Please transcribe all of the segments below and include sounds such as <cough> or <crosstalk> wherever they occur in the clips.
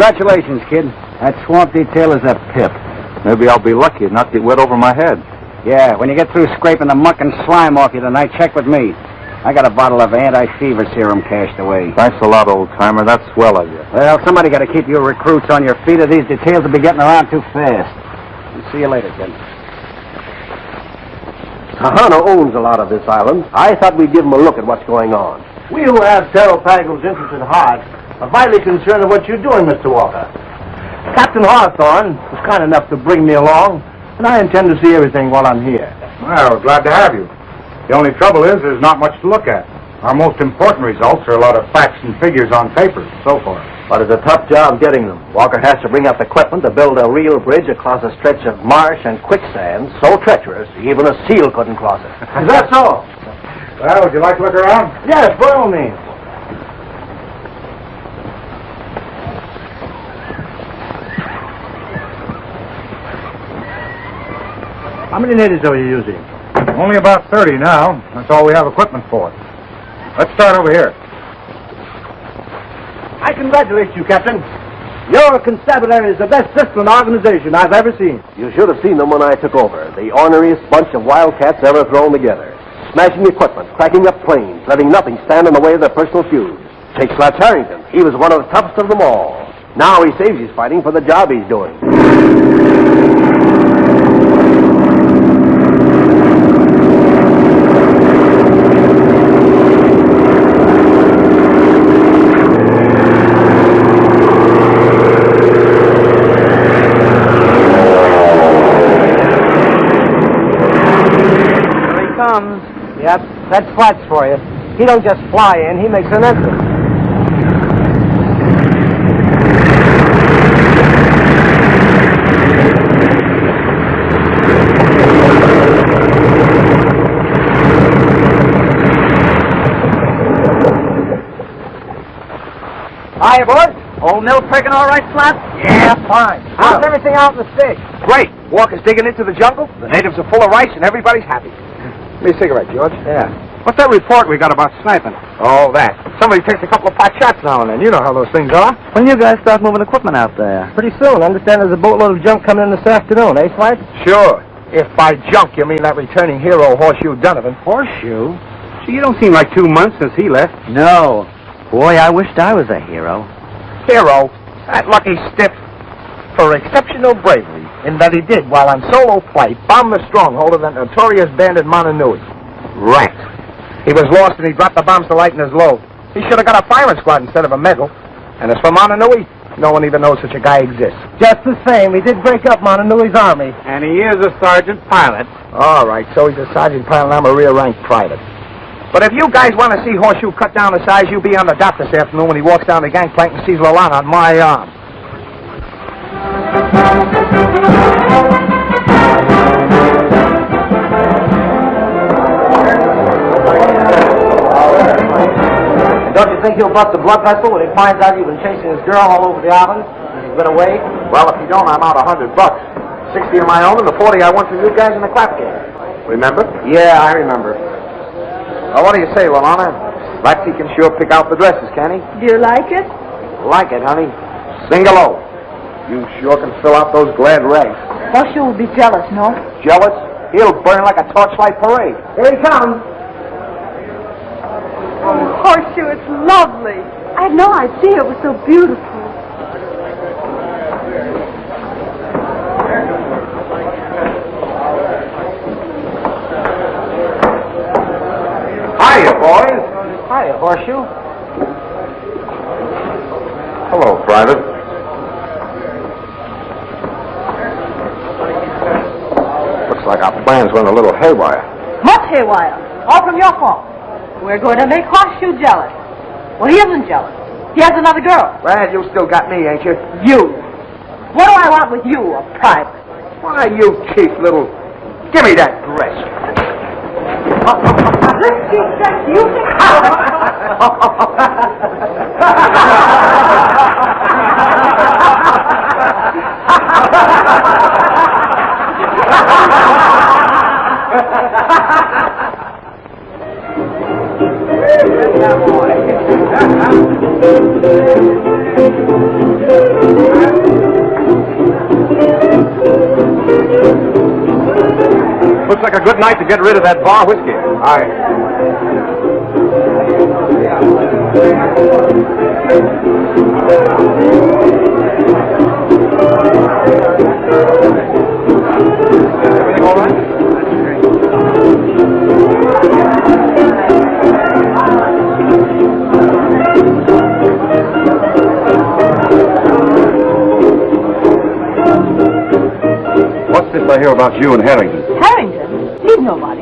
Congratulations, kid. That swamp detail is a pip. Maybe I'll be lucky and not get wet over my head. Yeah, when you get through scraping the muck and slime off you tonight, check with me. I got a bottle of anti-fever serum cached away. Thanks a lot, old timer. That's swell of you. Well, somebody got to keep you recruits on your feet, or these details will be getting around too fast. see you later, kid. Kahana owns a lot of this island. I thought we'd give him a look at what's going on. We who have Taropaga's interest at heart are vitally concerned of what you're doing, Mr. Walker. Captain Hawthorne was kind enough to bring me along, and I intend to see everything while I'm here. Well, glad to have you. The only trouble is there's not much to look at. Our most important results are a lot of facts and figures on paper so far. But it's a tough job getting them. Walker has to bring up equipment to build a real bridge across a stretch of marsh and quicksand so treacherous even a seal couldn't cross it. Is that so? Well, would you like to look around? Yes, by all means. How many natives are you using? Only about 30 now. That's all we have equipment for. Let's start over here. I congratulate you, Captain. Your constabulary is the best disciplined organization I've ever seen. You should have seen them when I took over. The orneriest bunch of wildcats ever thrown together. Smashing equipment, cracking up planes, letting nothing stand in the way of their personal feuds. Take Slats Harrington. He was one of the toughest of them all. Now he saves his fighting for the job he's doing. Yep, that's Slats for you. He don't just fly in, he makes an entrance. Hiya, boys. Old mill picking all right, Slats? Yeah, fine. How's everything out in the sticks? Great. Walker's digging into the jungle. The natives are full of rice, and everybody's happy. Give me a cigarette, George. Yeah. What's that report we got about sniping? Oh, that. Somebody takes a couple of pot shots now and then. You know how those things are. When you guys start moving equipment out there? Pretty soon. I understand there's a boatload of junk coming in this afternoon, eh, Slats? Sure. If by junk you mean that returning hero, Horseshoe Donovan. Horseshoe? Gee, you don't seem like two months since he left. No. Boy, I wished I was a hero. Hero? That lucky stiff. For exceptional bravery in that he did, while on solo flight, bomb the stronghold of that notorious bandit Montanui. Right. He was lost and he dropped the bombs to lighten his load. He should have got a firing squad instead of a medal. And as for Montanui, no one even knows such a guy exists. Just the same, he did break up Montanui's army. And he is a sergeant pilot. All right, so he's a sergeant pilot and I'm a rear rank private. But if you guys want to see Horseshoe cut down to size, you'll be on the dock this afternoon when he walks down the gangplank and sees Lalana on my arm. Think he'll bust a blood vessel when he finds out you've been chasing his girl all over the island? He's been away? Well, if you don't, I'm out a hundred bucks. Sixty of my own and the forty I won from you guys in the clap game. Remember? Yeah, I remember. Well, what do you say, Lalana? Laxey can sure pick out the dresses, can he? Do you like it? Like it, honey. Singalo. You sure can fill out those glad rags. Horseshoe will be jealous, no? Jealous? He'll burn like a torchlight parade. Here he comes. Horseshoe, it's lovely. I had no idea it was so beautiful. Hiya, boys. Hiya, Horseshoe. Hello, Private. Looks like our plans went a little haywire. Much haywire. All from your fault. We're going to make Horseshoe jealous. Well, he isn't jealous. He has another girl. Well, you still got me, ain't you? You. What do I want with you, a private? Why, you cheap little... Give me that dress. This cheap dress you Good <laughs> boy. <laughs> Looks like a good night to get rid of that bar whiskey. All right. About you and Harrington? Harrington? He's nobody.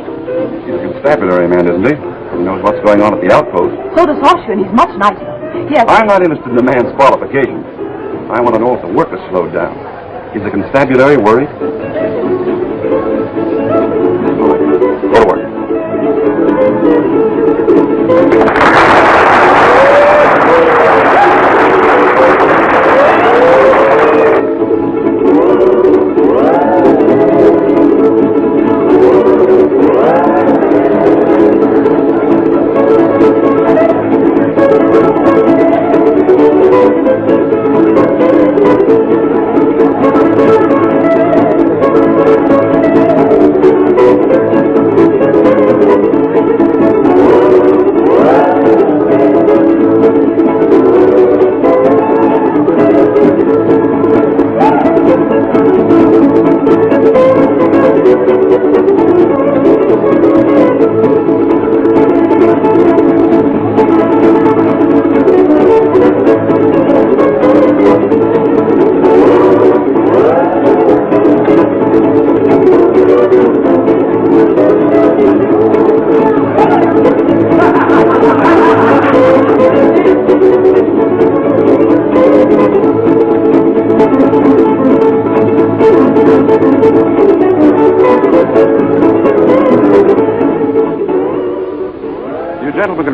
He's a constabulary man, isn't he? He knows what's going on at the outpost. So does Horseshoe, and he's much nicer. Yes. I'm not interested in the man's qualifications. I want to know if the work has slowed down. Is the constabulary worried?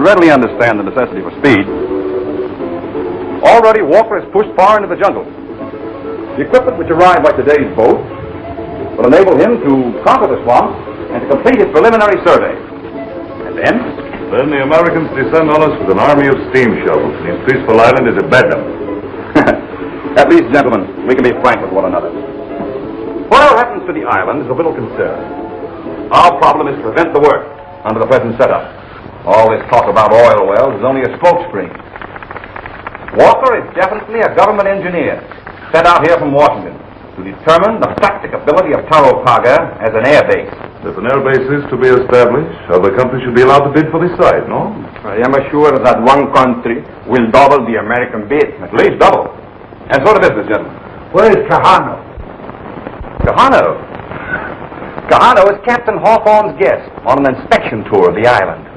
Readily understand the necessity for speed. Already, Walker has pushed far into the jungle. The equipment which arrived by today's boat will enable him to conquer the swamp and to complete his preliminary survey. And then, Then the Americans descend on us with an army of steam shovels, and his peaceful island is a bedlam. <laughs> at least, gentlemen, we can be frank with one another. Whatever happens to the island is of little concern. Our problem is to prevent the work under the present setup. All this talk about oil wells is only a smokescreen. Walker is definitely a government engineer sent out here from Washington to determine the practicability of Taropaga as an air base. If an air base is to be established, other countries should be allowed to bid for the site, no? I am assured that one country will double the American bid. At least double. And so to business, gentlemen. Where's Kahano? Kahano. Kahano is Captain Hawthorne's guest on an inspection tour of the island.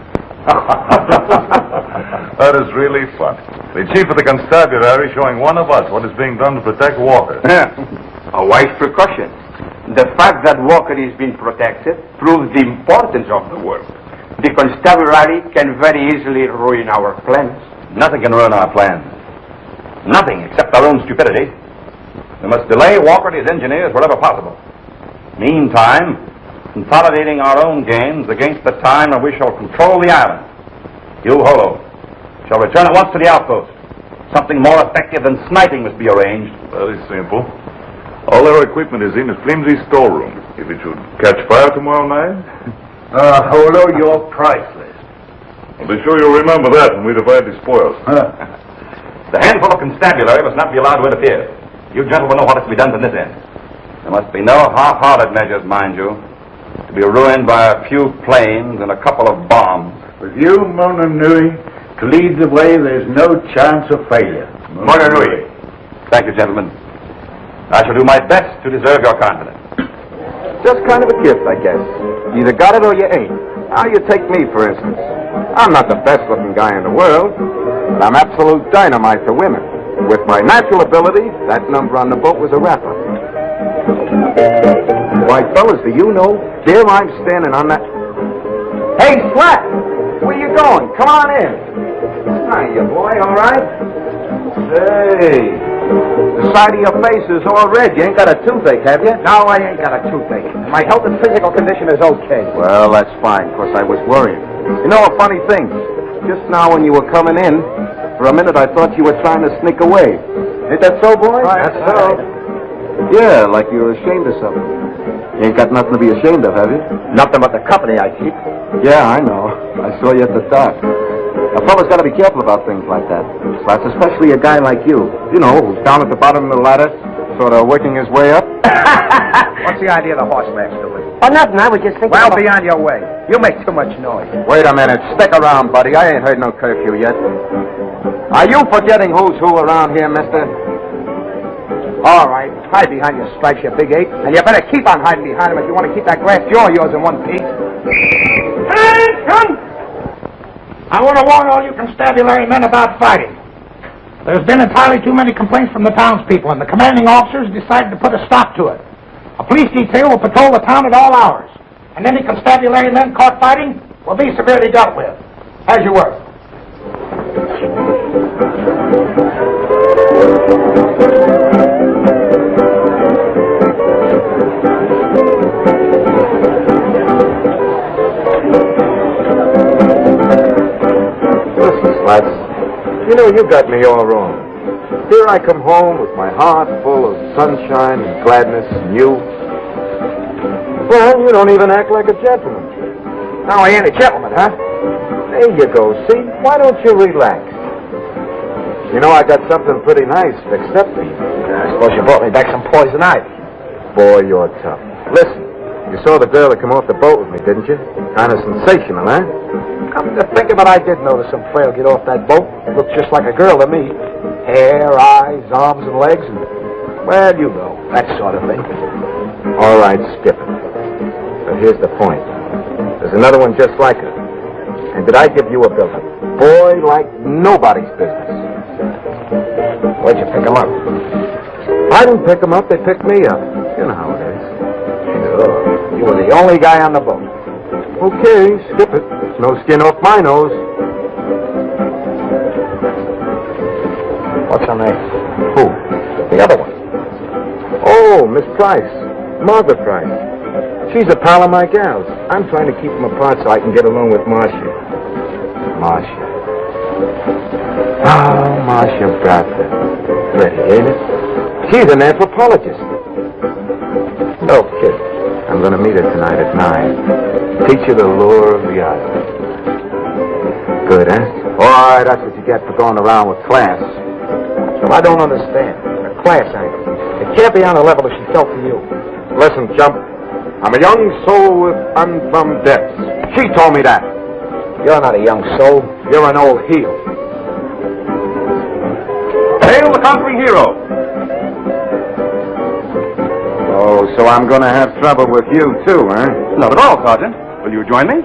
<laughs> that is really fun. The chief of the constabulary showing one of us what is being done to protect Walker. <laughs> A wise precaution. The fact that Walker is being protected proves the importance of the work. The constabulary can very easily ruin our plans. Nothing can ruin our plans. Nothing except our own stupidity. We must delay Walker and his engineers wherever possible. Meantime, consolidating our own gains against the time when we shall control the island. You, Holo, shall return at once to the outpost. Something more effective than sniping must be arranged. Very simple. All our equipment is in a flimsy storeroom. If it should catch fire tomorrow night, <laughs> Uh, Holo, you're priceless. I'll be sure you'll remember that when we divide the spoils. <laughs> The handful of constabulary must not be allowed to interfere. You gentlemen know what is to be done from this end. There must be no half-hearted measures, mind you, to be ruined by a few planes and a couple of bombs. With you, Mona Nui, to lead the way, there's no chance of failure. Mona Nui. Thank you, gentlemen. I shall do my best to deserve your confidence. Just kind of a gift, I guess. You either got it or you ain't. Now you take me, for instance. I'm not the best looking guy in the world, but I'm absolute dynamite for women. With my natural ability, that number on the boat was a rapper. Why, fellas, do you know? There I'm standing on that. Hey, Slats! Where you going? Come on in. Hiya, boy, all right? Hey. the side of your face is all red. You ain't got a toothache, have you? No, I ain't got a toothache. My health and physical condition is okay. Well, that's fine, fine, 'cause I was worried. You know a funny thing? Just now when you were coming in, for a minute I thought you were trying to sneak away. Ain't that so, boy? That's so. Yeah, like you were ashamed of something. You ain't got nothing to be ashamed of, have you? Nothing but the company I keep. Yeah, I know. I saw you at the dock. A fella's got to be careful about things like that. Slats, especially a guy like you. You know, who's down at the bottom of the ladder, sort of working his way up. <laughs> What's the idea of the horse match, Louis? Oh, nothing. I was just thinking. Well, about- be on your way. You make too much noise. Wait a minute. Stick around, buddy. I ain't heard no curfew yet. Are you forgetting who's who around here, mister? All right. Hide behind your stripes, you big ape. And you better keep on hiding behind them if you want to keep that glass jaw of yours in one piece. Attention! I want to warn all you constabulary men about fighting. There's been entirely too many complaints from the townspeople, and the commanding officers decided to put a stop to it. A police detail will patrol the town at all hours, and any constabulary men caught fighting will be severely dealt with. As you were. Listen, know, you got me all wrong. Here I come home with my heart full of sunshine and gladness and you. Well, you don't even act like a gentleman. Now I ain't a gentleman, huh? There you go, see? Why don't you relax? You know, I got something pretty nice fixed up for you. I suppose you brought me back some poison ivy. Boy, you're tough. Listen, you saw the girl that come off the boat with me, didn't you? Kind of sensational, huh? Come to think of it, I did notice some frail get off that boat. Looked just like a girl to me. Hair, eyes, arms, and legs, and, well, you know, that sort of thing. All right, skip it. But here's the point. There's another one just like her. And did I give you a building? Boy, like nobody's business. Where'd you pick him up? I didn't pick them up, they picked me up. You know how it is. Sure. You were the only guy on the boat. Okay, skip it. No skin off my nose. What's her name? Who? The other one. Oh, Miss Price. Margaret Price. She's a pal of my gal's. I'm trying to keep them apart so I can get along with Marcia. Marcia. Oh, Marcia Bradford. Pretty, ain't it? She's an anthropologist. No kid. I'm going to meet her tonight at nine. Teach her the lure of the island. Good, eh? All right, that's what you get for going around with class. So I don't understand. The class angle. It can't be on the level that she felt for you. Listen, chump. I'm a young soul with unplumbed depths. She told me that. You're not a young soul. You're an old heel. Hail the conquering hero! So I'm going to have trouble with you, too, huh? Not at all, Sergeant. Will you join me?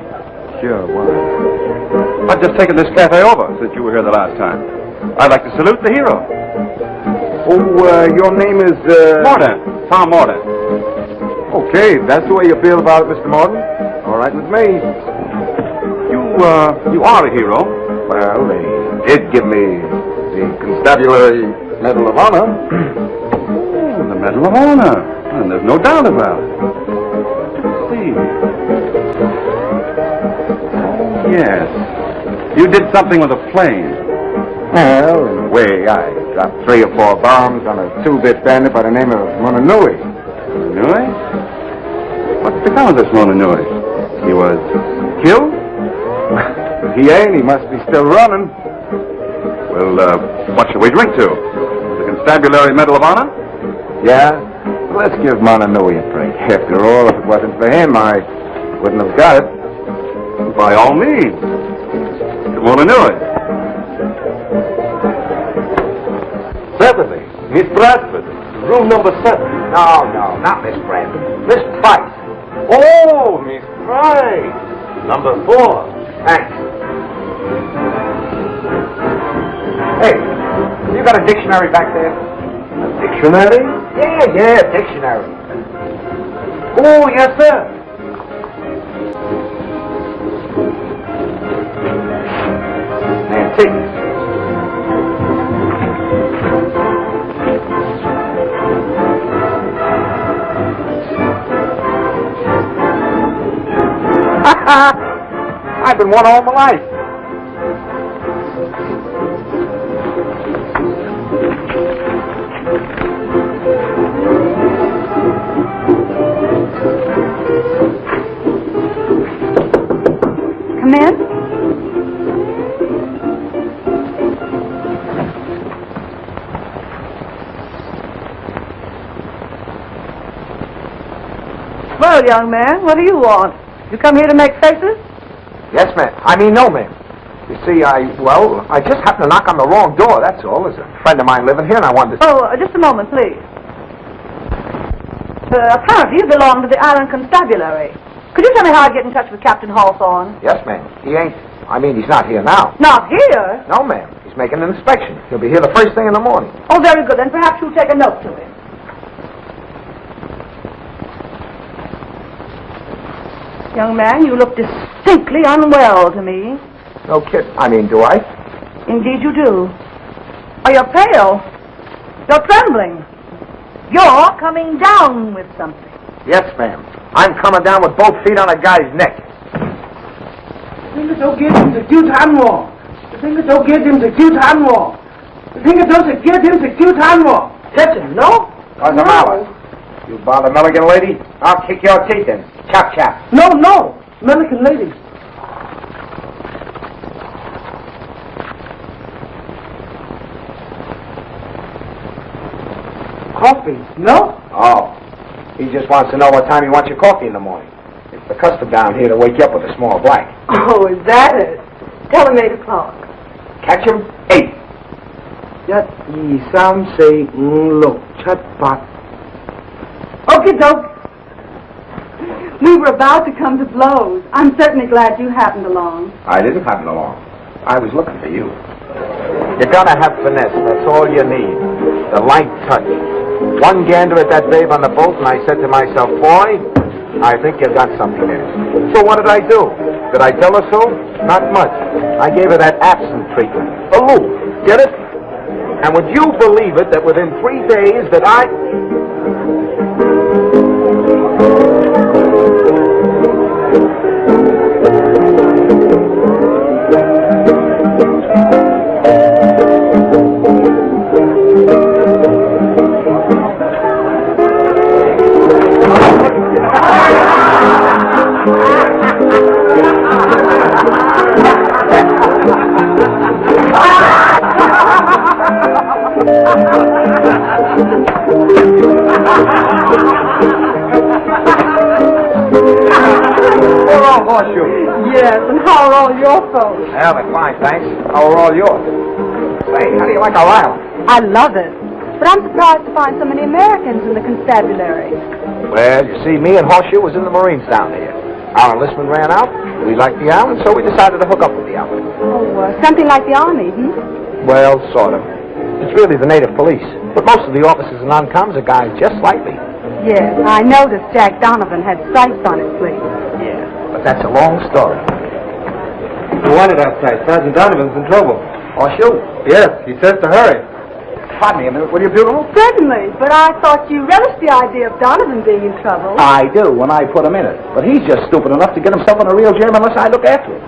Sure, why? I've just taken this cafe over since you were here the last time. I'd like to salute the hero. Oh, uh, your name is, uh... Mordant. Tom Mordant. Okay, that's the way you feel about it, Mr. Morton. All right with me. You, uh, you are a hero. Well, they did give me the Constabulary Medal of Honor. <clears throat> Oh, the Medal of Honor. There's no doubt about it. Let's see. Oh, yes. You did something with a plane. Well, in a way, I dropped three or four bombs on a two-bit bandit by the name of Mononui. Mononui? What's become of this Mononui? He was killed? If he ain't, he must be still running. Well, uh, what shall we drink to? The Constabulary Medal of Honor? Yeah? Let's give Mononui a break. After all, if it wasn't for him, I wouldn't have got it. By all means. To Mononui. Certainly. Miss Bradford, room number seven. No, no, not Miss Bradford. Miss Price. Oh, Miss Price. Number four. Thanks. Hey, you got a dictionary back there? A dictionary? Yeah, yeah, dictionary. Oh, yes, sir. Antique. <laughs> I've been one all my life. Young man, what do you want? You come here to make faces? Yes, ma'am. I mean, no, ma'am. You see, I, well, I just happened to knock on the wrong door, that's all. There's a friend of mine living here, and I wanted to... Oh, uh, just a moment, please. Uh, apparently you belong to the Island Constabulary. Could you tell me how I get in touch with Captain Hawthorne? Yes, ma'am. He ain't... I mean, he's not here now. Not here? No, ma'am. He's making an inspection. He'll be here the first thing in the morning. Oh, very good. Then perhaps you'll take a note to him. Young man, you look distinctly unwell to me. No kid. I mean, do I? Indeed you do. Oh, you're pale. You're trembling. You're coming down with something. Yes, ma'am. I'm coming down with both feet on a guy's neck. Think it's okay dem se cute animal. Think it's okay dem se cute animal. Think it's okay dem se cute animal. Catch him, no? What's the matter? You bother Milligan lady. I'll kick your teeth in. Chop, chop. No, no. Milligan lady. Coffee? No? Oh. He just wants to know what time he wants your coffee in the morning. It's the custom down here to wake you up with a small black. Oh, is that it? Tell him 8 o'clock. Catch him 8. Nhất gì xám xì ngục chất 八。Okay, doke. We were about to come to blows. I'm certainly glad you happened along. I didn't happen along. I was looking for you. You're gonna have finesse. That's all you need. The light touch. One gander at that babe on the boat, and I said to myself, boy, I think you've got something there. So what did I do? Did I tell her so? Not much. I gave her that absent treatment. Aloof. Get it? And would you believe it that within three days that I... Horseshoe. Yes, and how are all your folks? Well, they're fine, thanks. How are all yours? Say, how do you like our island? I love it. But I'm surprised to find so many Americans in the constabulary. Well, you see, me and Horseshoe was in the Marines down here. Our enlistment ran out. We liked the island, so we decided to hook up with the island. Oh, uh, something like the Army, hmm? Well, sort of. It's really the native police. But most of the officers and non-coms are guys just like me. Yes, I noticed Jack Donovan had stripes on his sleeve. Yeah, but that's a long story. You wanted outside. Sergeant Donovan's in trouble. Oh, Horseshoe? Yes, he says to hurry. Pardon me a minute, will you, beautiful? Certainly, but I thought you relished the idea of Donovan being in trouble. I do, when I put him in it. But he's just stupid enough to get himself in a real jam unless I look after him.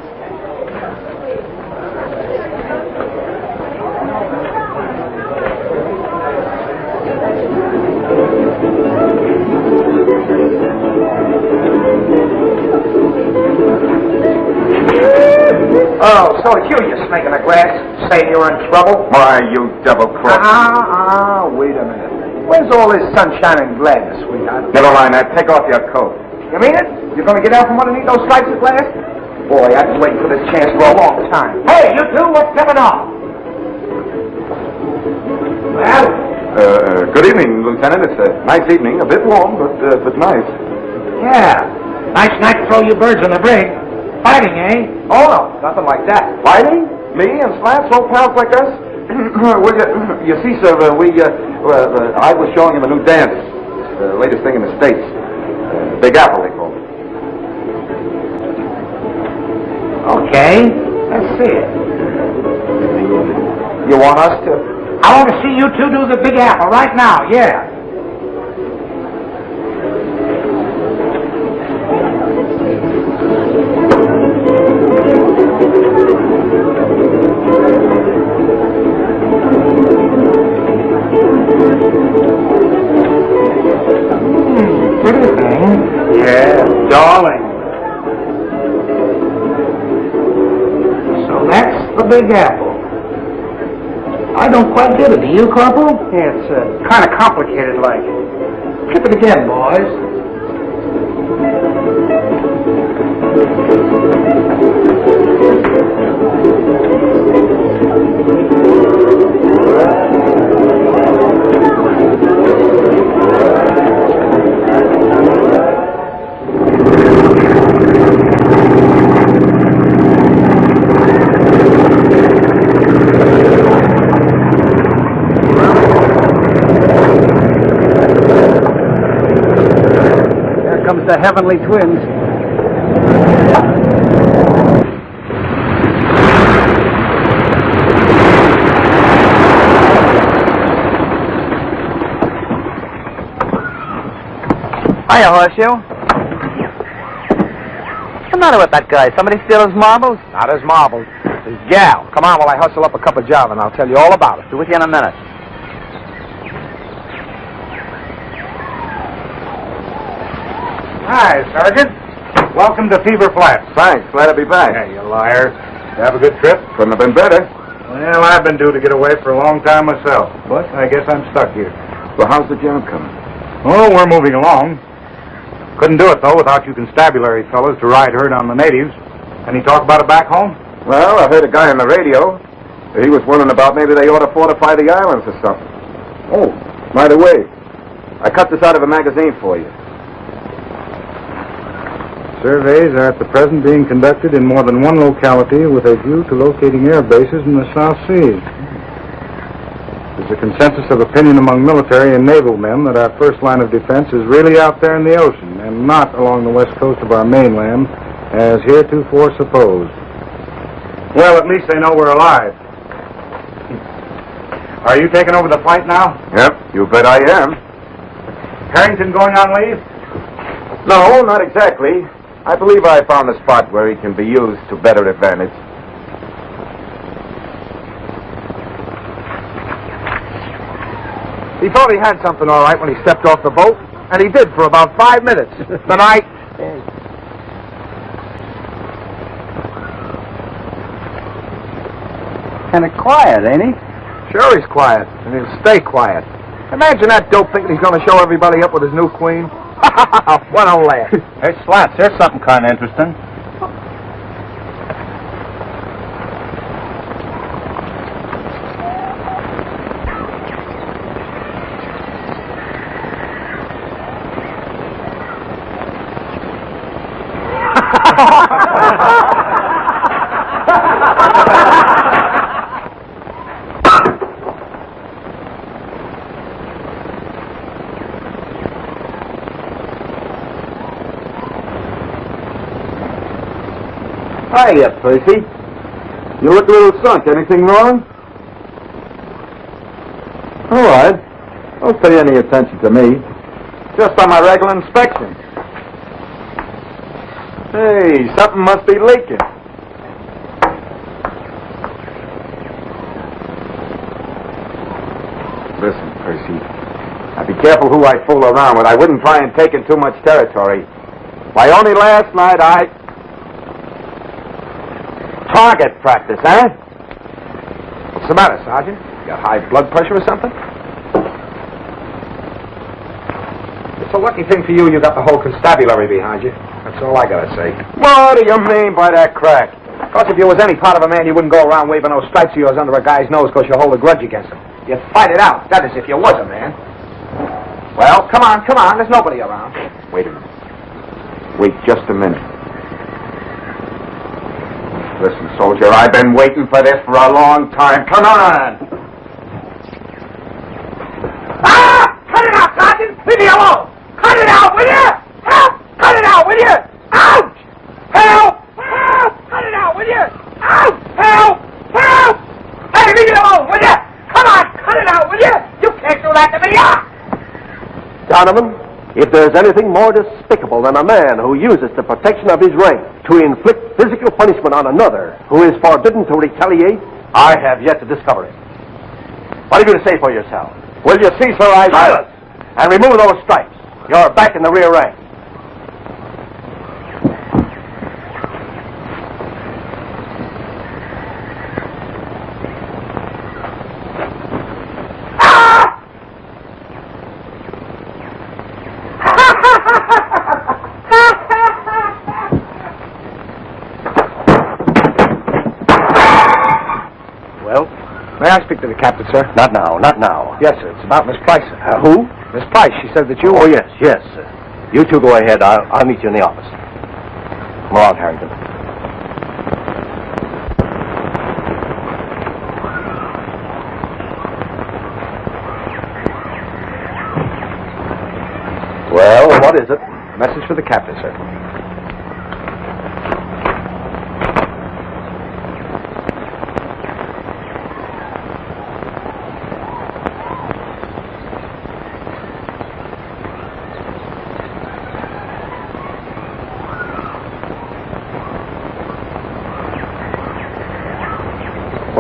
Oh, so it's you, you snake in the grass, saying you're in trouble? Why, you double cross. Ah, ah, wait a minute. Where's all this sunshine and gladness, sweetheart? Never mind that. Take off your coat. You mean it? You're gonna get out from underneath those stripes of glass? Boy, I've been waiting for this chance for a long time. Hey, you two, what's coming on? Well, Uh, uh, good evening, Lieutenant. It's a nice evening. A bit warm, but uh, but nice. Yeah. Nice night to throw you birds on the brig. Fighting, eh? oh no, nothing like that. Fighting? Me and Slats, old pals like us? <clears throat> well, <clears throat> you, you see, sir, uh, we, uh, uh, I was showing him a new dance. It's the latest thing in the States. Uh, Big Apple, they call it. Okay. Let's see it. You want us to? I want to see you two do the Big Apple right now. Yeah. Big Apple. I don't quite get it. Do you, Corporal? Yeah, it's uh, kind of complicated, like. Trip it again, boys. The Heavenly Twins. Hiya, Horseshoe. What's the matter with that guy? Somebody steal his marbles? Not his marbles. His gal. Come on while I hustle up a cup of java and I'll tell you all about it. Be with you in a minute. Hi, Sergeant. Welcome to Fever Flats. Thanks. Glad to be back. Hey, you liar. Have a good trip? Couldn't have been better. Well, I've been due to get away for a long time myself, but I guess I'm stuck here. Well, how's the job coming? Oh, we're moving along. Couldn't do it, though, without you constabulary fellows to ride herd on the natives. Any talk about it back home? Well, I heard a guy on the radio. He was wondering about maybe they ought to fortify the islands or something. Oh, by the way, I cut this out of a magazine for you. Surveys are at the present being conducted in more than one locality with a view to locating air bases in the South Seas. There's a consensus of opinion among military and naval men that our first line of defense is really out there in the ocean and not along the west coast of our mainland, as heretofore supposed. Well, at least they know we're alive. Are you taking over the fight now? Yep, you bet I am. Harrington going on leave? No, not exactly. I believe I found a spot where he can be used to better advantage. He thought he had something all right when he stepped off the boat, and he did for about five minutes. <laughs> the night. Kind of quiet, ain't he? Sure, he's quiet, and he'll stay quiet. Imagine that dope thinking he's going to show everybody up with his new queen. <laughs> what a laugh. Hey, Slats, here's something kind of interesting. Hiya, Percy. You look a little sunk. Anything wrong? All right. Don't pay any attention to me. Just on my regular inspection. Hey, something must be leaking. Listen, Percy. Now be careful who I fool around with. I wouldn't try and take in too much territory. Why, only last night I... Target practice, eh? What's the matter, Sergeant? You got high blood pressure or something? It's a lucky thing for you you got the whole constabulary behind you. That's all I gotta say. What do you mean by that crack? Because if you was any part of a man, you wouldn't go around waving those stripes of yours under a guy's nose because you hold a grudge against him. You'd fight it out. That is, if you was a man. Well, come on, come on. There's nobody around. Wait a minute. Wait just a minute. Listen, soldier, I've been waiting for this for a long time. Come on! Ah! Cut it out, Sergeant! Leave me alone! Cut it out, will you? Help! Cut it out, will you? Ouch! Cut it out, will you? Ouch! Help! Help! Hey, leave it alone, will you? Come on, cut it out, will you? You can't do that to me! Ah! Donovan, if there's anything more despicable than a man who uses the protection of his rank to inflict physical punishment on another who is forbidden to retaliate, I have yet to discover it. What are you going to say for yourself? Will you cease her eyes? Silence! And remove those stripes. You're back in the rear rank. I speak to the captain, sir? Not now, not now. Yes, sir. It's about Miss Price. sir. Uh, who? Miss Price. She said that you... Oh, yes, yes. You two go ahead. I'll, I'll meet you in the office. Come on, Harrington. Well, what is it? Message for the captain, sir.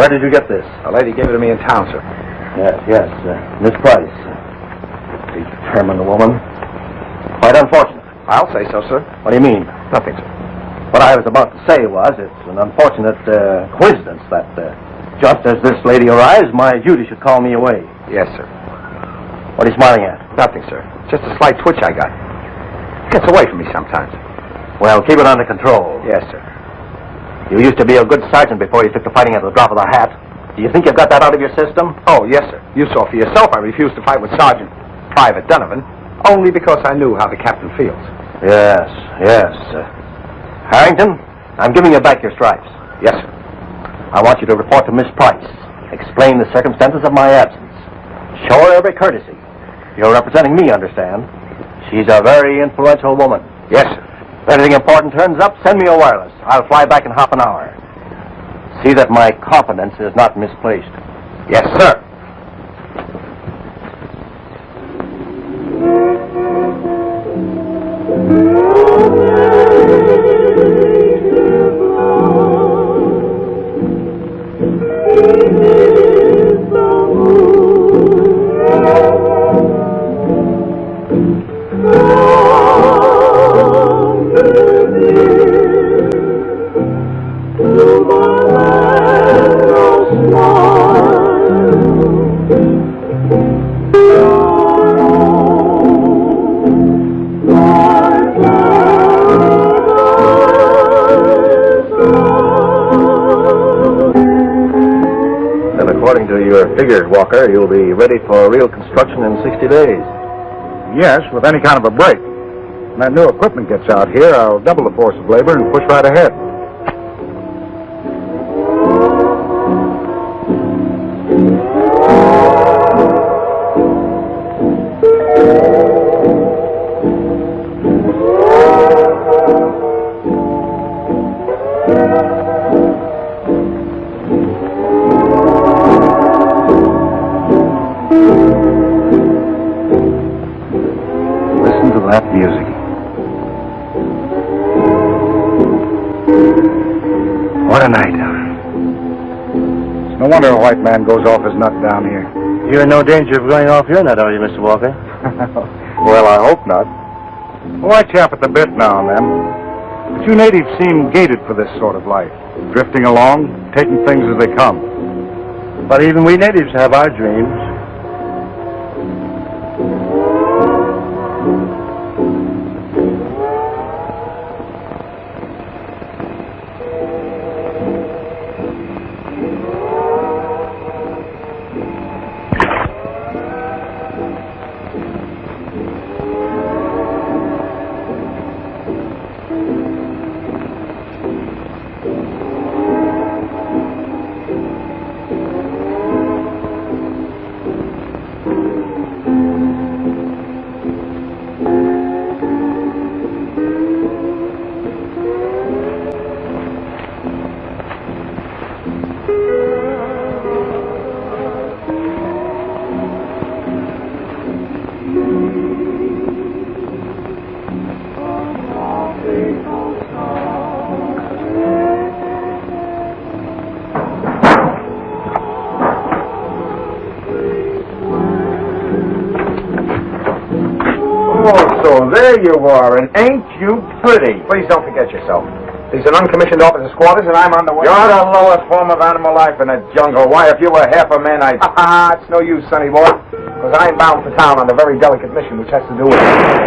Where did you get this? A lady gave it to me in town, sir. Yes, yes. Uh, Miss Price. Determined woman. Quite unfortunate. I'll say so, sir. What do you mean? Nothing, sir. What I was about to say was it's an unfortunate uh, coincidence that uh, just as this lady arrives, my duty should call me away. Yes, sir. What are you smiling at? Nothing, sir. Just a slight twitch I got. Gets away from me sometimes. Well, keep it under control. Yes, sir. You used to be a good sergeant before you took to fighting at the drop of the hat. Do you think you've got that out of your system? Oh, yes, sir. You saw for yourself I refused to fight with Sergeant Private Donovan only because I knew how the captain feels. Yes, yes. Uh, Harrington, I'm giving you back your stripes. Yes, sir. I want you to report to Miss Price. Explain the circumstances of my absence. Show her every courtesy. You're representing me, understand? She's a very influential woman. Yes, sir. If anything important turns up, send me a wireless. I'll fly back in half an hour. See that my confidence is not misplaced. Yes, sir. You'll be ready for real construction in 60 days. Yes, with any kind of a break. When that new equipment gets out here, I'll double the force of labor and push right ahead. Wonder a white man goes off his nut down here. You're in no danger of going off your nut, are you, Mr. Walker? <laughs> well, I hope not. Well, I chap at the bit now and then. But you natives seem gated for this sort of life. Drifting along, taking things as they come. But even we natives have our dreams. You are, and ain't you pretty? Please don't forget yourself. These are uncommissioned officers' quarters, and I'm on the way. You're the lowest form of animal life in the jungle. Why, if you were half a man, I'd... Ha <laughs> ha, it's no use, sonny boy. Because I'm bound for town on a very delicate mission, which has to do with...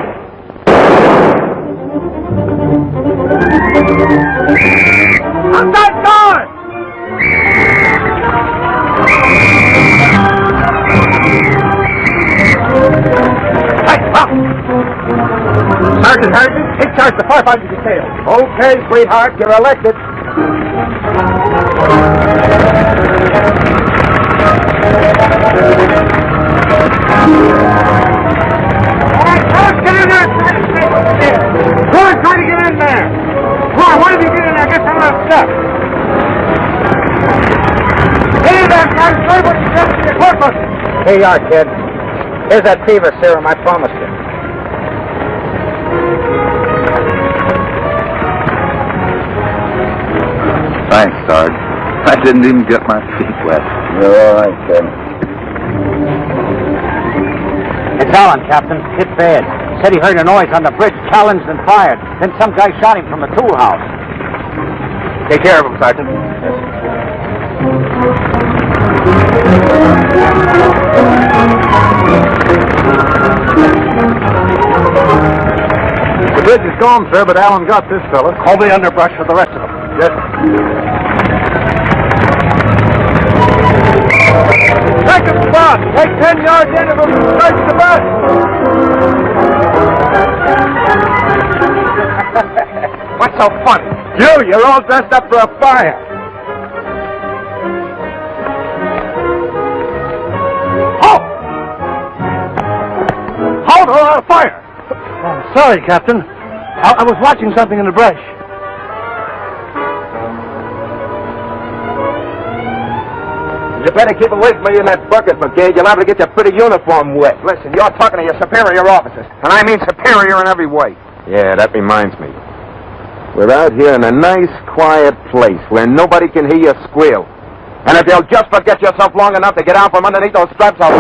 Okay, sweetheart, you're elected. Try to get in there. Come on, why don't you get in there? Get some of that stuff. There. Sorry, what you got to your court bus. Here you are, kid. Here's that fever serum I promised you. Thanks, I didn't even get my feet wet. You're all right, kid. It's Allen, Captain. Hit bad. Said he heard a noise on the bridge, challenged and fired. Then some guy shot him from the tool house. Take care of him, Sergeant. The bridge is gone, sir, but Allen got this fella. Call the underbrush for the rest of them. Yes. Second spot. Take ten yards in of and search the bus. <laughs> What's so funny? You, you're all dressed up for a fire. Halt! Halt or I'll fire! Oh, sorry, Captain. I, I was watching something in the brush. Better keep away from me in that bucket, McGee. You'll have to get your pretty uniform wet. Listen, you're talking to your superior officers, and I mean superior in every way. Yeah, that reminds me. We're out here in a nice, quiet place where nobody can hear you squeal. And if you'll just forget yourself long enough to get out from underneath those straps, I'll...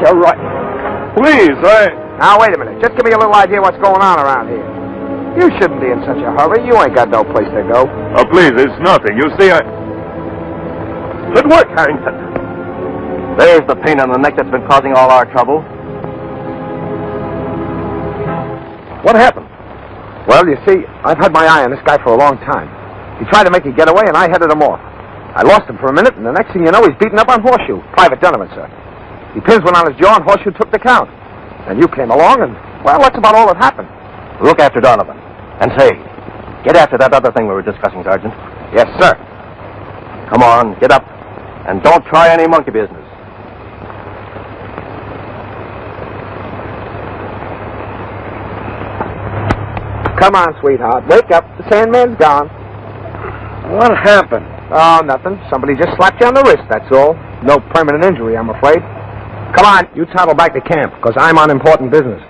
What's your right? Please, I... Now, wait a minute. Just give me a little idea what's going on around here. You shouldn't be in such a hurry. You ain't got no place to go. Oh, please, it's nothing. You see, I... Good work, Harrington. There's the pain on the neck that's been causing all our trouble. What happened? Well, you see, I've had my eye on this guy for a long time. He tried to make a getaway, and I headed him off. I lost him for a minute, and the next thing you know, he's beaten up on Horseshoe. Private Donovan, sir. He pins one on his jaw, and Horseshoe took the count. And you came along, and, well, that's about all that happened. Look after Donovan. And say, get after that other thing we were discussing, Sergeant. Yes, sir. Come on, get up. And don't try any monkey business. Come on, sweetheart. Wake up. The Sandman's gone. What happened? Oh, nothing. Somebody just slapped you on the wrist, that's all. No permanent injury, I'm afraid. Come on, you toddle back to camp, because I'm on important business.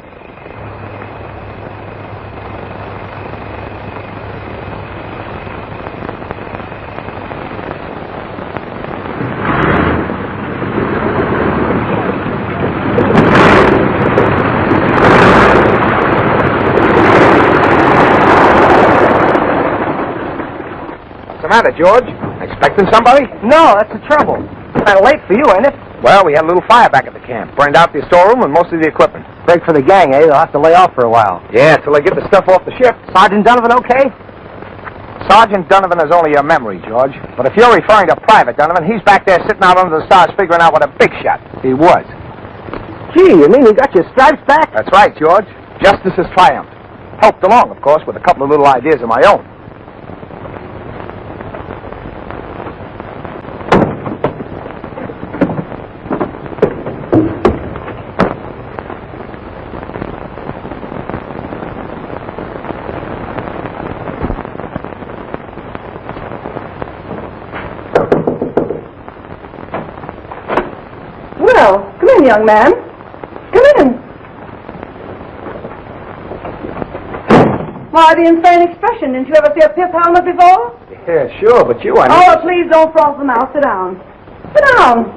What's the matter, George? Expecting somebody? No, that's the trouble. It's kind of late for you, ain't it? Well, we had a little fire back at the camp. Burned out the storeroom and most of the equipment. Break for the gang, eh? They'll have to lay off for a while. Yeah, till they get the stuff off the ship. Sergeant Donovan okay? Sergeant Donovan is only a memory, George. But if you're referring to Private Donovan, he's back there sitting out under the stars figuring out what a big shot. He was. Gee, you mean he got your stripes back? That's right, George. Justice has triumphed. Helped along, of course, with a couple of little ideas of my own. Well, come in, young man. Come in. Why, the insane expression. Didn't you ever see a pith helmet before? Yeah, sure, but you, I Oh, please don't froth them out. Sit down. Sit down.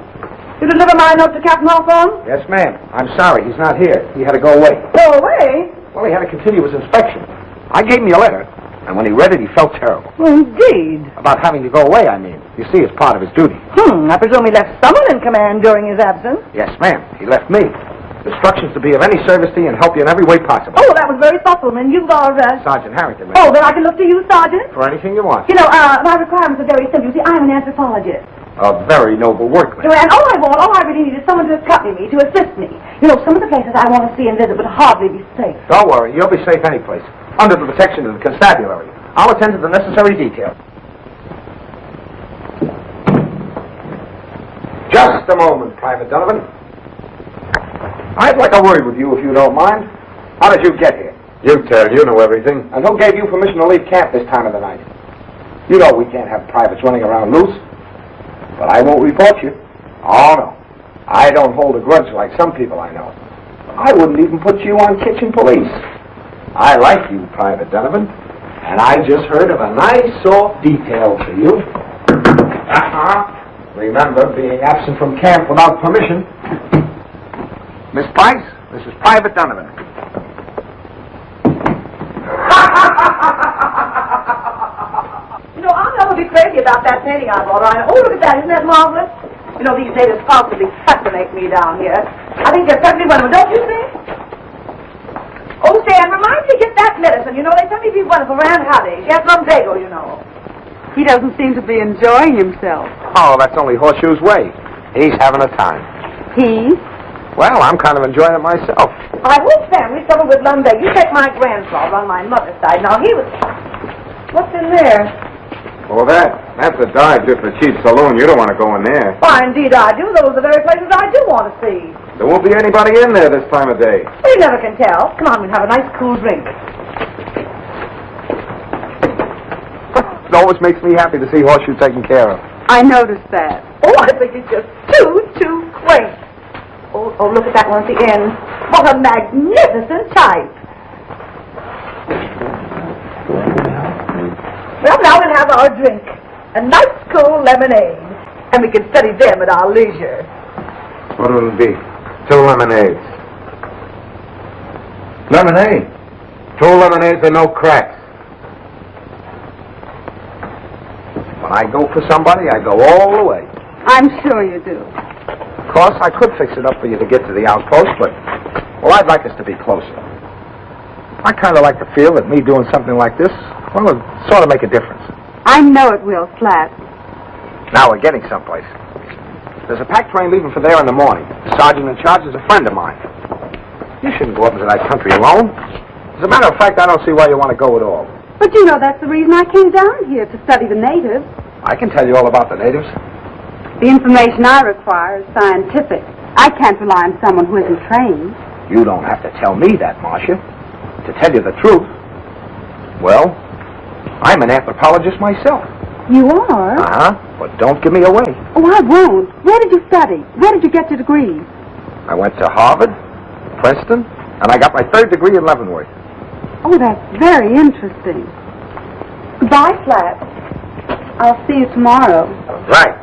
You deliver my note to Captain Hawthorne? Yes, ma'am. I'm sorry, he's not here. He had to go away. Go away. Well, he had to continue his inspection. I gave him your letter, and when he read it, he felt terrible. Well, indeed. About having to go away, I mean. You see, it's part of his duty. Hmm, I presume he left someone in command during his absence. Yes, ma'am. He left me. Instructions to be of any service to you and help you in every way possible. Oh, that was very thoughtful, and you are, uh... Sergeant Harrington, ma'am. Oh, then I can look to you, Sergeant? For anything you want. You know, uh, my requirements are very simple. You see, I'm an anthropologist. A very noble workman. And all I want, all I really need is someone to accompany me, to assist me. You know, some of the places I want to see and visit would hardly be safe. Don't worry, you'll be safe any place. Under the protection of the constabulary. I'll attend to the necessary details. Just a moment, Private Donovan. I'd like a word with you, if you don't mind. How did you get here? You tell. You know everything. And who gave you permission to leave camp this time of the night? You know we can't have privates running around loose. But I won't report you. Oh, no. I don't hold a grudge like some people I know. I wouldn't even put you on kitchen police. I like you, Private Donovan. And I just heard of a nice, soft detail for you. Uh-huh. Remember, being absent from camp without permission. Miss Price, this is Private Donovan. You know, I'll never be crazy about that painting I bought. Ryan. Oh, look at that. Isn't that marvelous? You know, these natives positively fascinate me down here. I think they're perfectly wonderful, don't you think? Oh, Stan, remind me to get that medicine. You know, they tell me to be wonderful. Rand Howdy. She has lumbago, you know. He doesn't seem to be enjoying himself. Oh, that's only Horseshoe's way. He's having a time. He? Well, I'm kind of enjoying it myself. My whole family suffered with lumbago. You take my grandfather on my mother's side. Now, he was... What's in there? Oh, that. That's a dive just a cheap saloon. You don't want to go in there. Why, indeed I do. Those are the very places I do want to see. There won't be anybody in there this time of day. Well, you never can tell. Come on, we'll have a nice cool drink. It always makes me happy to see Horseshoe taken care of. I noticed that. Oh, I think it's just too, too quaint. Oh, oh, look at that one at the end. What a magnificent type. Well, now we'll have our drink. A nice cool lemonade. And we can study them at our leisure. What will it be? Two lemonades. Lemonade? Two lemonades and no cracks. When I go for somebody, I go all the way. I'm sure you do. Of course, I could fix it up for you to get to the outpost, but, well, I'd like us to be closer. I kind of like to feel that me doing something like this, well, it sort of make a difference. I know it will, Slat. Now we're getting someplace. There's a pack train leaving for there in the morning. The sergeant in charge is a friend of mine. You shouldn't go up into that country alone. As a matter of fact, I don't see why you want to go at all. But you know that's the reason I came down here, to study the natives. I can tell you all about the natives. The information I require is scientific. I can't rely on someone who isn't trained. You don't have to tell me that, Marcia. To tell you the truth, well, I'm an anthropologist myself. You are? Uh-huh. But don't give me away. Oh, I won't. Where did you study? Where did you get your degree? I went to Harvard, Princeton, and I got my third degree in Leavenworth. Oh, that's very interesting. Goodbye, Slats. I'll see you tomorrow. Right.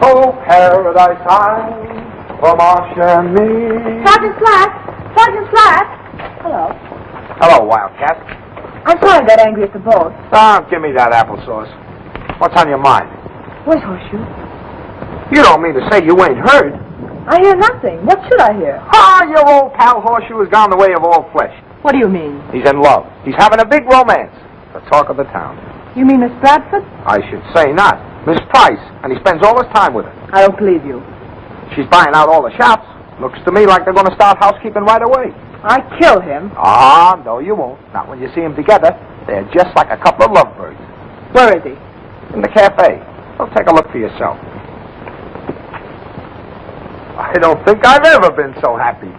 Oh, paradise island for Marcia and me. Sergeant Slats! Sergeant Slats! Hello. Hello, Wildcat. I'm sorry I got angry at the boat. Ah, give me that applesauce. What's on your mind? Where's Horseshoe? You don't mean to say you ain't heard? I hear nothing. What should I hear? Ah, your old pal Horseshoe has gone the way of all flesh. What do you mean? He's in love. He's having a big romance. The talk of the town. You mean Miss Bradford? I should say not. Miss Price, and he spends all his time with her. I don't believe you. She's buying out all the shops. Looks to me like they're going to start housekeeping right away. I kill him. Ah, no, you won't. Not when you see them together. They're just like a couple of lovebirds. Where is he? In the cafe. Well, take a look for yourself. I don't think I've ever been so happy.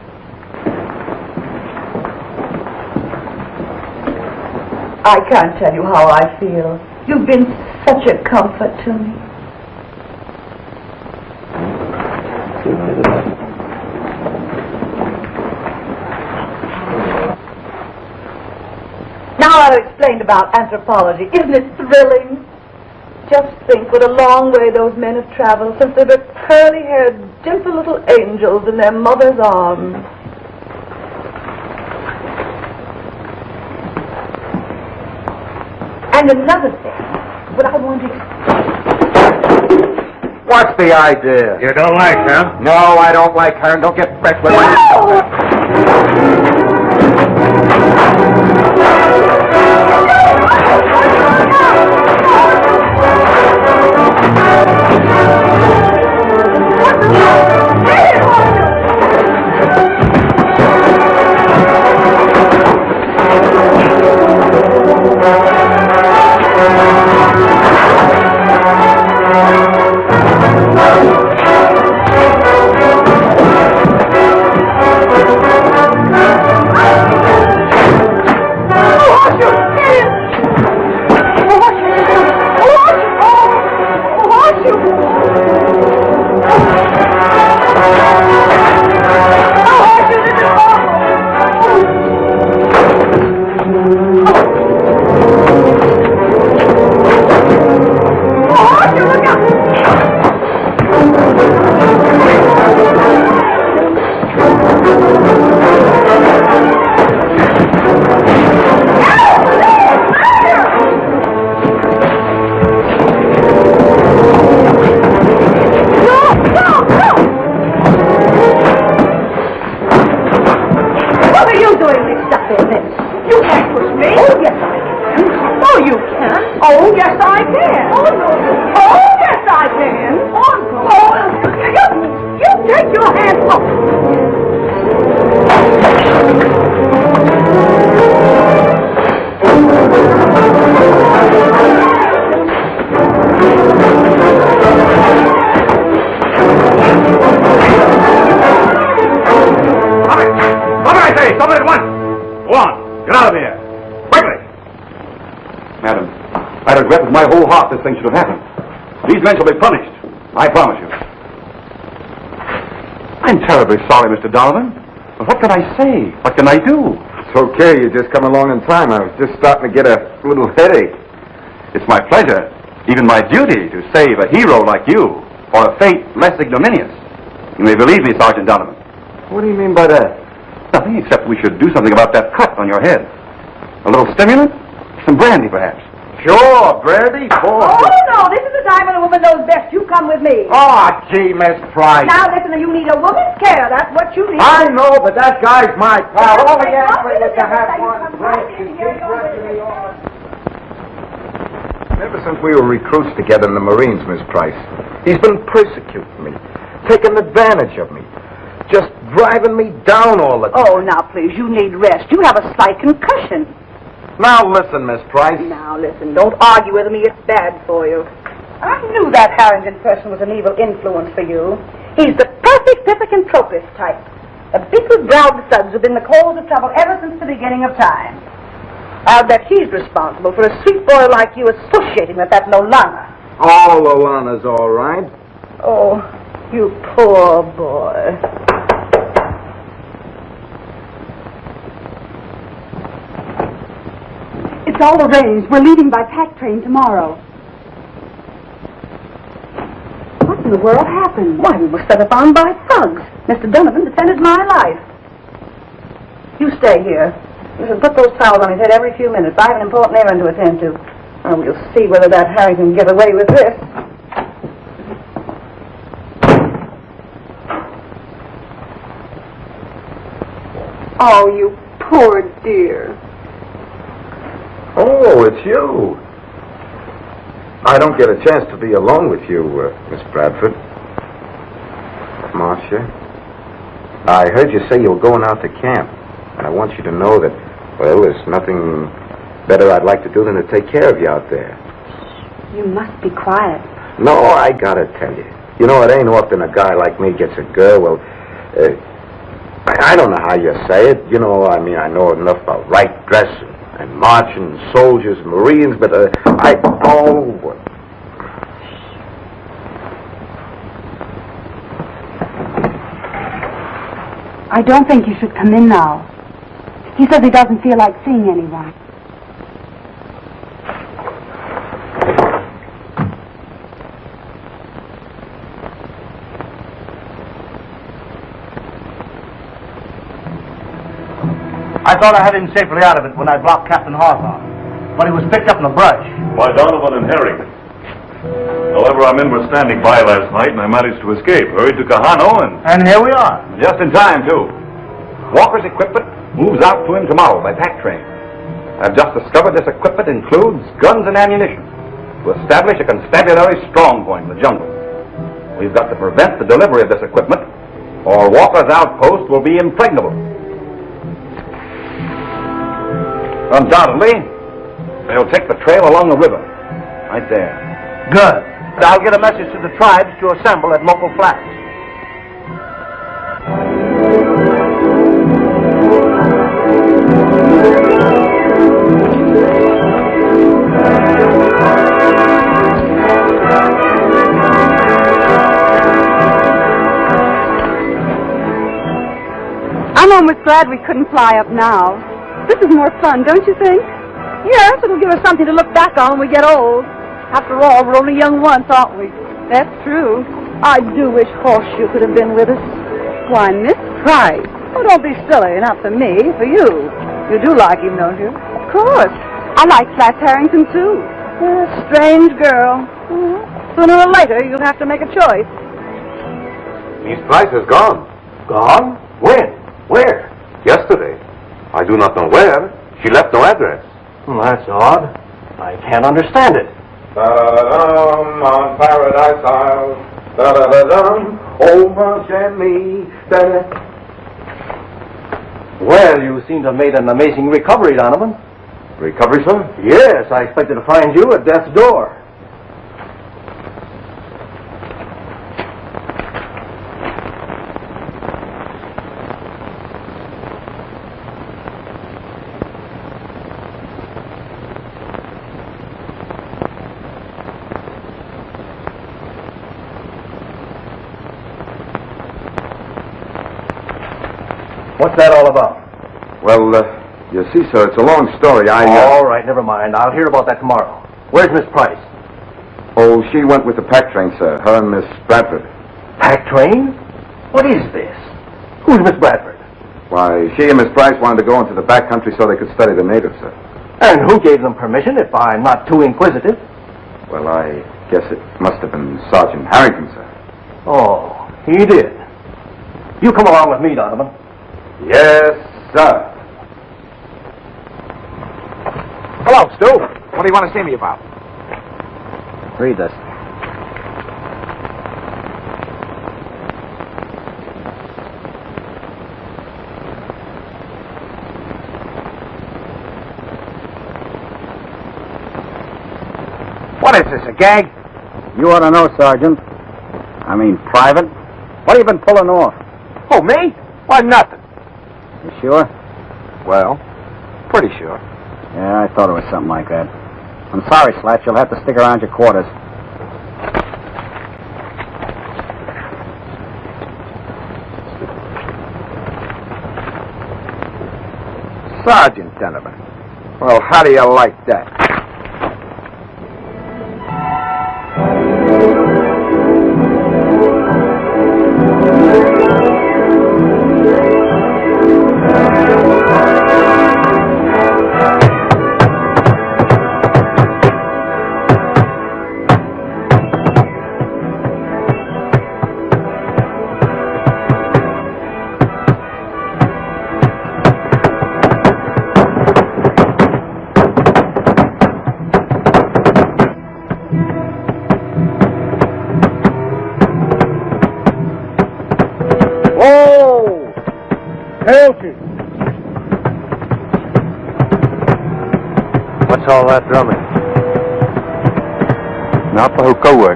I can't tell you how I feel. You've been such a comfort to me. Now I've explained about anthropology. Isn't it thrilling? Just think what a long way those men have traveled since they were curly-haired, gentle little angels in their mother's arms. And another thing, what I want to... What's the idea? You don't like her? No, I don't like her, and don't get fresh Stop it, Stop it at once! Go on! Get out of here! Quickly! Madam, I regret with my whole heart this thing should have happened. These men shall be punished. I promise you. I'm terribly sorry, Mr. Donovan. But what can I say? What can I do? It's okay, you just come along in time. I was just starting to get a little headache. It's my pleasure, even my duty, to save a hero like you, or a fate less ignominious. You may believe me, Sergeant Donovan. What do you mean by that? Nothing except we should do something about that cut on your head. A little stimulant? Some brandy, perhaps. Sure, brandy. Oh, no, this is the time when a woman knows best. You come with me. Oh, gee, Miss Price. Now, listen, you need a woman's care. That's what you need. I know, but that guy's my pal. All he Hey, asked come me was to have one drink. right in and here, keep go with dressing me on. Ever since we were recruits together in the Marines, Miss Price, he's been persecuting me, taking advantage of me, just driving me down all the oh, time. Oh, now, please, you need rest. You have a slight concussion. Now listen, Miss Price. Now, listen, don't argue with me. It's bad for you. I knew that Harrington person was an evil influence for you. He's the perfect pithecanthropist type. The beetle-browed thugs have been the cause of trouble ever since the beginning of time. I'll bet he's responsible for a sweet boy like you associating with that Lolana. All Alana's all right. Oh, you poor boy. It's all arranged. We're leaving by pack train tomorrow. What in the world happened? Why, we were set upon by thugs. Mr. Donovan defended my life. You stay here. You should put those towels on his head every few minutes. I have an important errand to attend to. And we'll see whether that Harrington can get away with this. Oh, you poor dear. Oh, it's you. I don't get a chance to be alone with you, uh, Miss Bradford. Marcia, I heard you say you were going out to camp, and I want you to know that, well, there's nothing better I'd like to do than to take care of you out there. You must be quiet. No, I gotta tell you. You know, it ain't often a guy like me gets a girl. Well, uh, I, I don't know how you say it. You know, I mean, I know enough about right dressing and marching, soldiers, Marines, but uh, I oh. I don't think you should come in now. He says he doesn't feel like seeing anyone. I thought I had him safely out of it when I blocked Captain Hawthorne. But he was picked up in the brush. By Donovan and Harrington. However, our men were standing by last night, and I managed to escape. Hurried to Kahano, and And here we are. just in time, too. Walker's equipment moves out to him tomorrow by pack train. I've just discovered this equipment includes guns and ammunition to establish a constabulary strong point in the jungle. We've got to prevent the delivery of this equipment, or Walker's outpost will be impregnable. Undoubtedly, they'll take the trail along the river, right there. Good. I'll get a message to the tribes to assemble at local flats. I'm almost glad we couldn't fly up now. This is more fun, don't you think? Yes, it'll give us something to look back on when we get old. After all, we're only young once, aren't we? That's true. I do wish Horseshoe could have been with us. Why, Miss Price. Oh, don't be silly. Not for me, for you. You do like him, don't you? Of course. I like Slats Harrington, too. A strange girl. Mm-hmm. Sooner or later, you'll have to make a choice. Miss Price has gone. Gone? When? Where? Yesterday. I do not know where. She left no address. Hmm, that's odd. I can't understand it. Da-da-dum, on Paradise Isle. Da-da-da-dum, over gently. Da-da. Well, you seem to have made an amazing recovery, Donovan. Recovery, sir? Yes, I expected to find you at death's door. What's that all about? Well, uh, you see, sir, it's a long story. I. Uh... All right, never mind. I'll hear about that tomorrow. Where's Miss Price? Oh, she went with the pack train, sir. Her and Miss Bradford. Pack train? What is this? Who's Miss Bradford? Why, she and Miss Price wanted to go into the back country so they could study the natives, sir. And who gave them permission, if I'm not too inquisitive? Well, I guess it must have been Sergeant Harrington, sir. Oh, he did. You come along with me, Donovan. Yes, sir. Hello, Stu. What do you want to see me about? Read this. What is this, a gag? You ought to know, Sergeant. I mean, Private. What have you been pulling off? Oh, me? Why, nothing. You sure? Well, pretty sure. Yeah, I thought it was something like that. I'm sorry, Slat. You'll have to stick around your quarters. Sergeant Donovan. Well, how do you like that?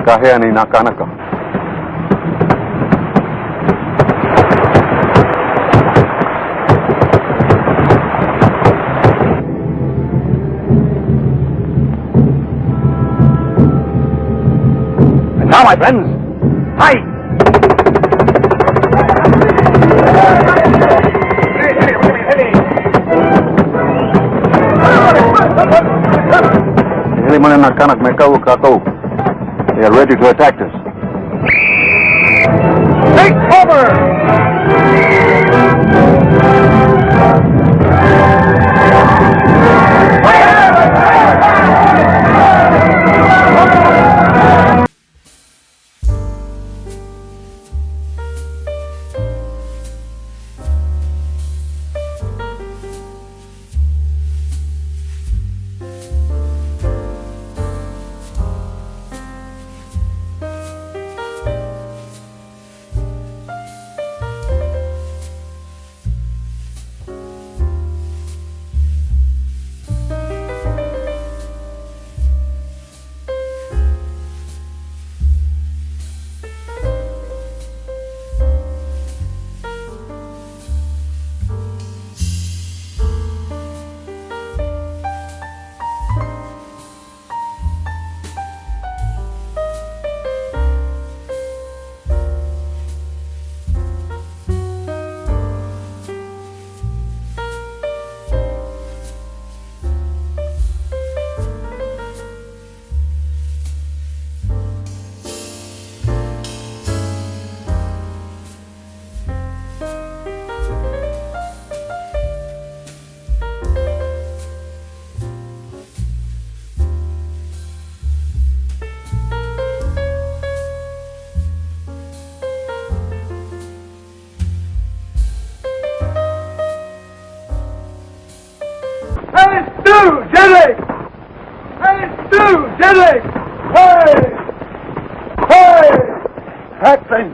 Kagahea ni Nakanaka. And now, my friends, hi! Ini mana nak kanak mereka kau kau. They are ready to attack us. Take cover!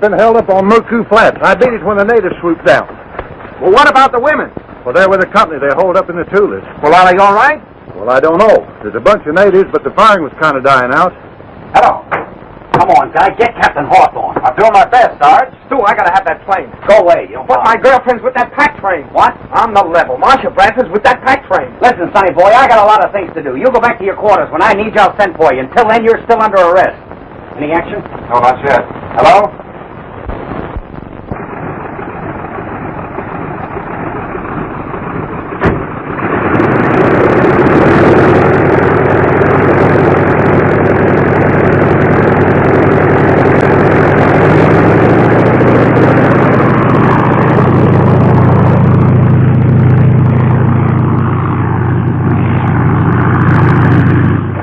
Been held up on Murku Flats. I beat it when the natives swooped down. Well, what about the women? Well, they're with the company. They're holed up in the Tulas. Well, are they all right? Well, I don't know. There's a bunch of natives, but the firing was kind of dying out. Hello. Come on, guy. Get Captain Hawthorne. I'm doing my best, Sarge. Stu, I gotta have that plane. Go away. You But my girlfriend's with that pack train. What? I'm the level. Marcia Bradford's with that pack train. Listen, sonny boy, I got a lot of things to do. You go back to your quarters. When I need you, I'll send for you. Until then, you're still under arrest. Any action? No, not yet. Hello?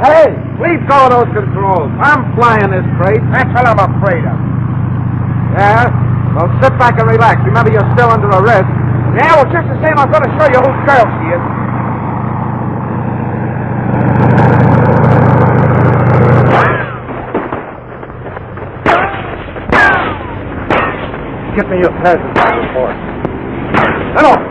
Hey, leave go of those controls. I'm flying this crate. That's what I'm afraid of. Yeah? Well, sit back and relax. Remember, you're still under arrest. Yeah, well, just the same, I'm going to show you whose girl she is. Get me your passenger report. Hello.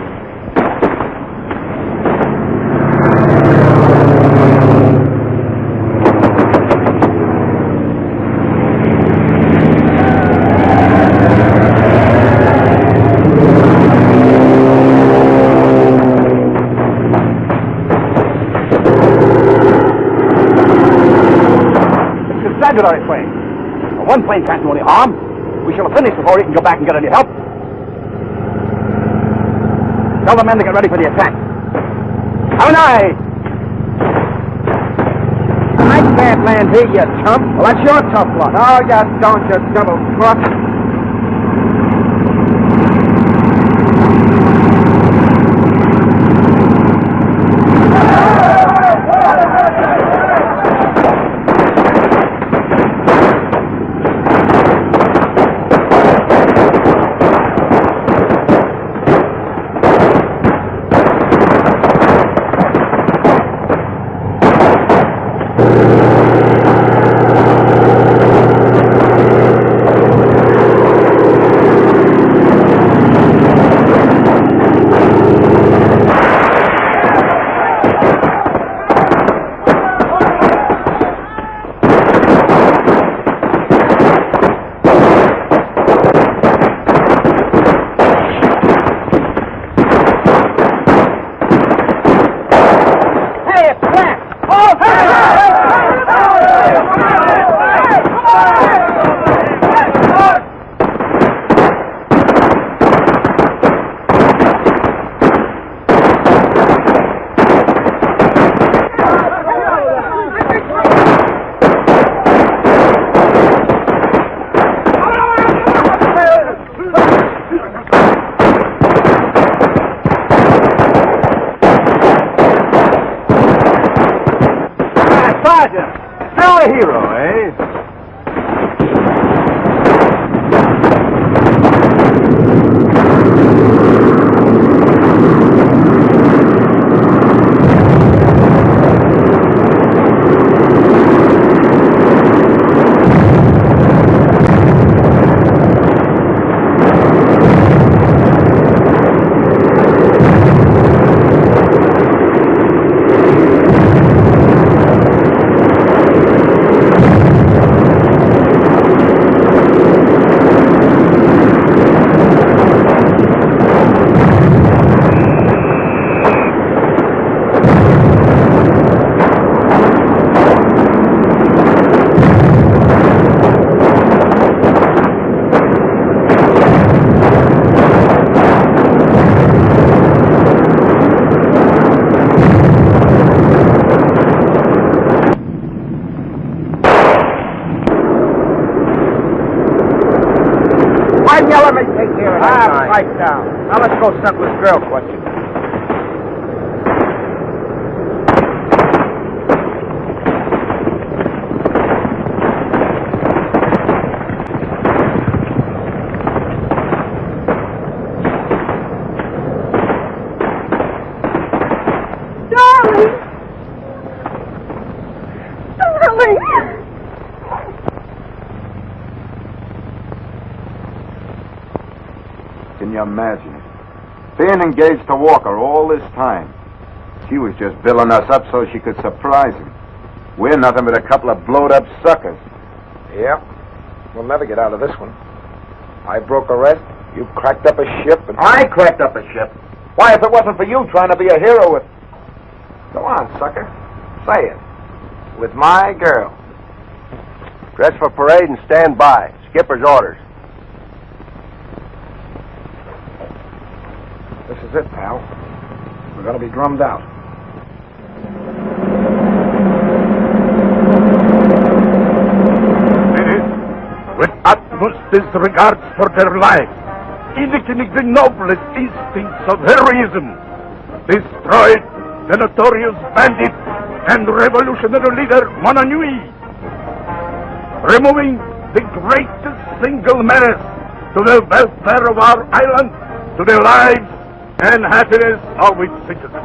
Plane. One plane can't do any harm. We shall have finished before he can go back and get any help. Tell the men to get ready for the attack. Have an eye! I can't land here, you chump. Well, that's your tough luck. Oh, you don't, you double crook. Hey, it's Slats! Oh, Sergeant, still a hero, eh? Why don't you let me take care of that Ah, pipe down. Now let's go settle this girl question. Darling! Darling! Can you imagine it? Being engaged to Walker all this time. She was just billing us up so she could surprise him. We're nothing but a couple of blowed up suckers. Yep. We'll never get out of this one. I broke a rest, You cracked up a ship and... I cracked up a ship. Why, if it wasn't for you trying to be a hero with... Go on, sucker. Say it. With my girl. Dress for parade and stand by. Skipper's orders. This is it, pal. We're gonna be drummed out. with utmost disregard for their lives, indicating the noblest instincts of heroism, destroyed the notorious bandit and revolutionary leader Monanui, removing the greatest single menace to the welfare of our island, to the lives and happiness of its citizens.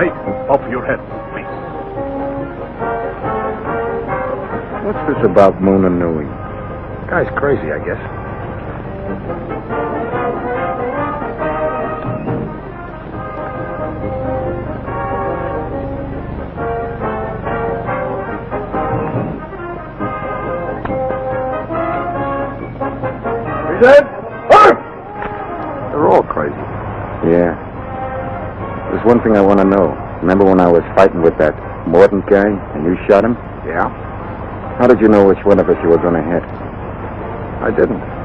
Take off your head, please. What's this about Mona Nui? Guy's crazy, I guess. Dead? They're all crazy. Yeah. There's one thing I want to know. Remember when I was fighting with that Morton guy and you shot him? Yeah? How did you know which one of us you were going to hit? I didn't.